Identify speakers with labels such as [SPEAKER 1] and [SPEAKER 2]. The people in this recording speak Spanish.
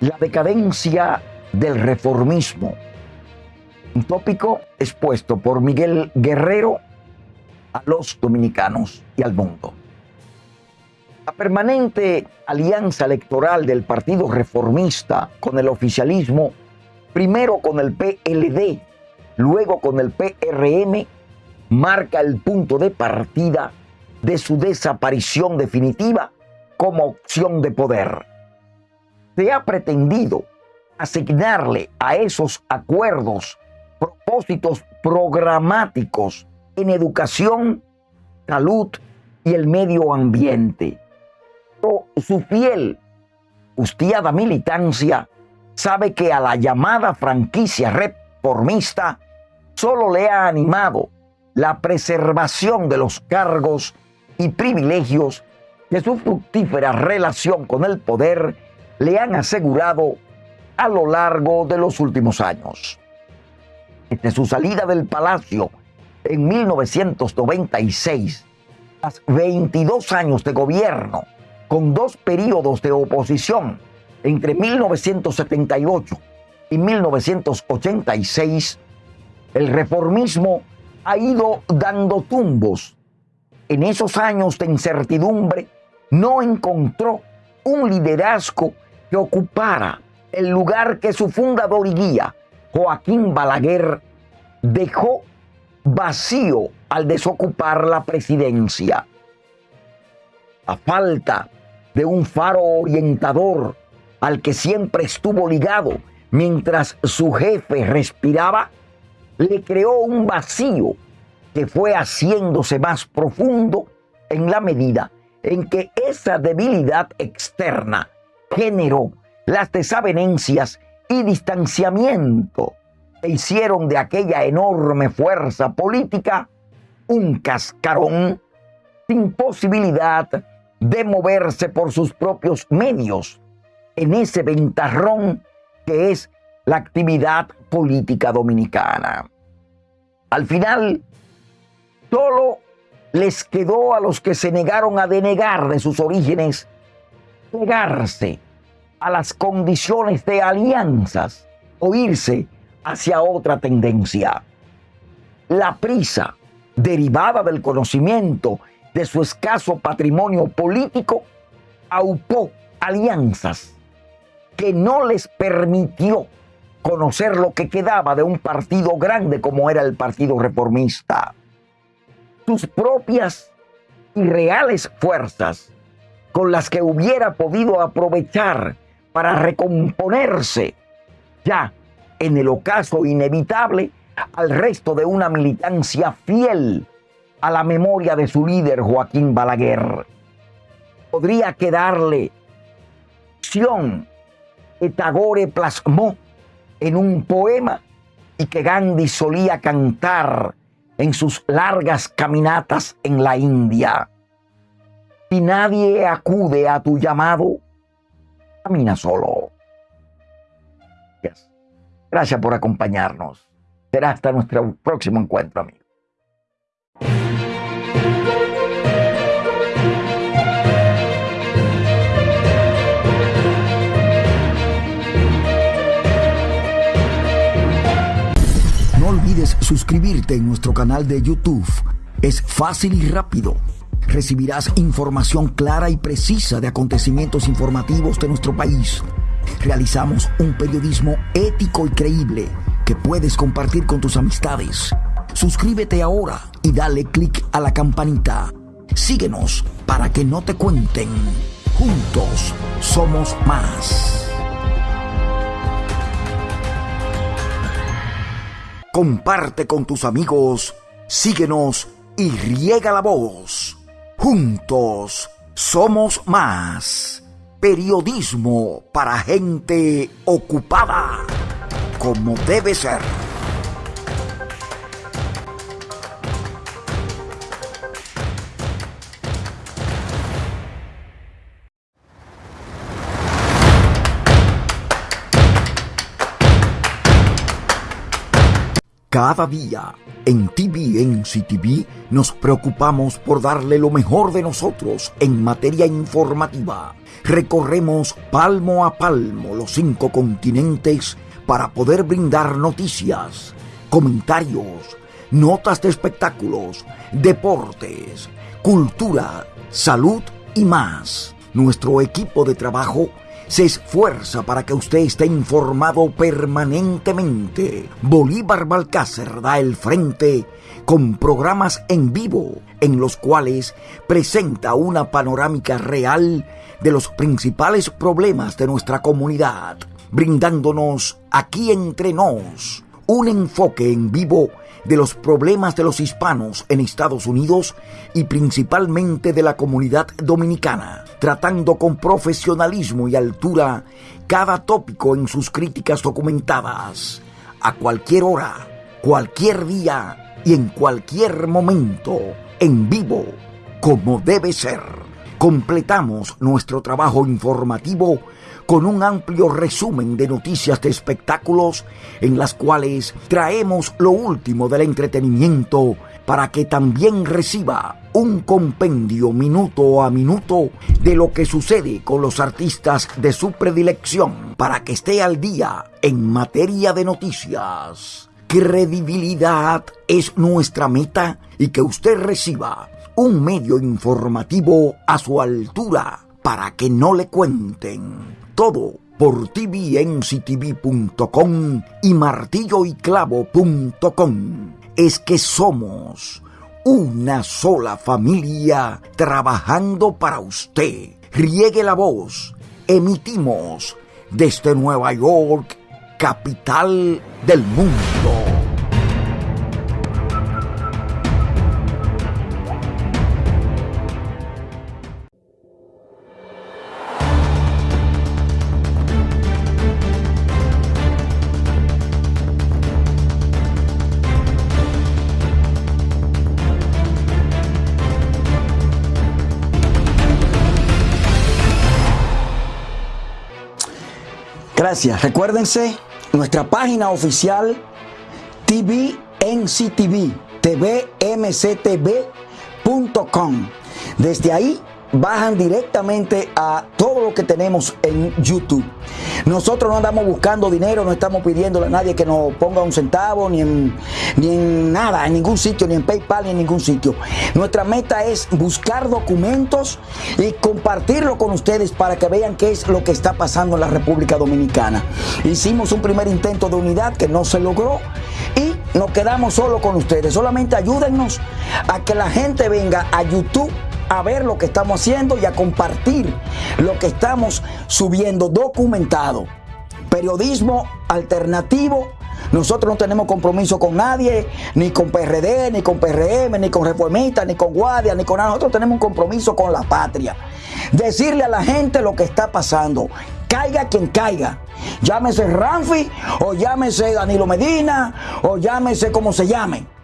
[SPEAKER 1] La decadencia del reformismo. Un tópico expuesto por Miguel Guerrero a los dominicanos y al mundo. La permanente alianza electoral del Partido Reformista con el oficialismo, primero con el PLD, luego con el PRM, marca el punto de partida de su desaparición definitiva como opción de poder se ha pretendido asignarle a esos acuerdos propósitos programáticos en educación, salud y el medio ambiente. Pero su fiel, justiada militancia sabe que a la llamada franquicia reformista solo le ha animado la preservación de los cargos y privilegios de su fructífera relación con el poder le han asegurado a lo largo de los últimos años. Desde su salida del palacio en 1996, tras 22 años de gobierno, con dos periodos de oposición entre 1978 y 1986, el reformismo ha ido dando tumbos. En esos años de incertidumbre no encontró un liderazgo que ocupara el lugar que su fundador y guía, Joaquín Balaguer, dejó vacío al desocupar la presidencia. A falta de un faro orientador al que siempre estuvo ligado mientras su jefe respiraba, le creó un vacío que fue haciéndose más profundo en la medida en que esa debilidad externa generó las desavenencias y distanciamiento que hicieron de aquella enorme fuerza política un cascarón sin posibilidad de moverse por sus propios medios en ese ventarrón que es la actividad política dominicana. Al final, solo les quedó a los que se negaron a denegar de sus orígenes pegarse a las condiciones de alianzas o irse hacia otra tendencia. La prisa derivada del conocimiento de su escaso patrimonio político aupó alianzas que no les permitió conocer lo que quedaba de un partido grande como era el Partido Reformista. Sus propias y reales fuerzas con las que hubiera podido aprovechar para recomponerse ya en el ocaso inevitable al resto de una militancia fiel a la memoria de su líder Joaquín Balaguer. Podría quedarle acción que Tagore plasmó en un poema y que Gandhi solía cantar en sus largas caminatas en la India. Si nadie acude a tu llamado, camina solo. Gracias por acompañarnos. Será hasta nuestro próximo encuentro, amigos.
[SPEAKER 2] No olvides suscribirte en nuestro canal de YouTube. Es fácil y rápido recibirás información clara y precisa de acontecimientos informativos de nuestro país. Realizamos un periodismo ético y creíble que puedes compartir con tus amistades. Suscríbete ahora y dale clic a la campanita. Síguenos para que no te cuenten. Juntos somos más. Comparte con tus amigos, síguenos y riega la voz. Juntos somos más. Periodismo para gente ocupada, como debe ser. Cada día en TVNC TV nos preocupamos por darle lo mejor de nosotros en materia informativa. Recorremos palmo a palmo los cinco continentes para poder brindar noticias, comentarios, notas de espectáculos, deportes, cultura, salud y más. Nuestro equipo de trabajo se esfuerza para que usted esté informado permanentemente. Bolívar Balcácer da el frente con programas en vivo en los cuales presenta una panorámica real de los principales problemas de nuestra comunidad, brindándonos aquí entre nos un enfoque en vivo de los problemas de los hispanos en Estados Unidos y principalmente de la comunidad dominicana, tratando con profesionalismo y altura cada tópico en sus críticas documentadas, a cualquier hora, cualquier día y en cualquier momento, en vivo, como debe ser. Completamos nuestro trabajo informativo con un amplio resumen de noticias de espectáculos en las cuales traemos lo último del entretenimiento para que también reciba un compendio minuto a minuto de lo que sucede con los artistas de su predilección para que esté al día en materia de noticias. Credibilidad es nuestra meta y que usted reciba un medio informativo a su altura para que no le cuenten todo por tvnctv.com y martilloyclavo.com. Es que somos una sola familia trabajando para usted. Riegue la voz. Emitimos desde Nueva York, capital del mundo.
[SPEAKER 1] Recuérdense nuestra página oficial TVNCTV, tvmctv.com. Desde ahí bajan directamente a todo lo que tenemos en YouTube. Nosotros no andamos buscando dinero, no estamos pidiéndole a nadie que nos ponga un centavo, ni en, ni en nada, en ningún sitio, ni en PayPal, ni en ningún sitio. Nuestra meta es buscar documentos y compartirlo con ustedes para que vean qué es lo que está pasando en la República Dominicana. Hicimos un primer intento de unidad que no se logró y nos quedamos solo con ustedes. Solamente ayúdennos a que la gente venga a YouTube a ver lo que estamos haciendo y a compartir lo que estamos subiendo documentado. Periodismo alternativo. Nosotros no tenemos compromiso con nadie, ni con PRD, ni con PRM, ni con Reformistas, ni con Guardia, ni con nada. Nosotros tenemos un compromiso con la patria. Decirle a la gente lo que está pasando. Caiga quien caiga. Llámese Ramfi, o llámese Danilo Medina, o llámese como se llame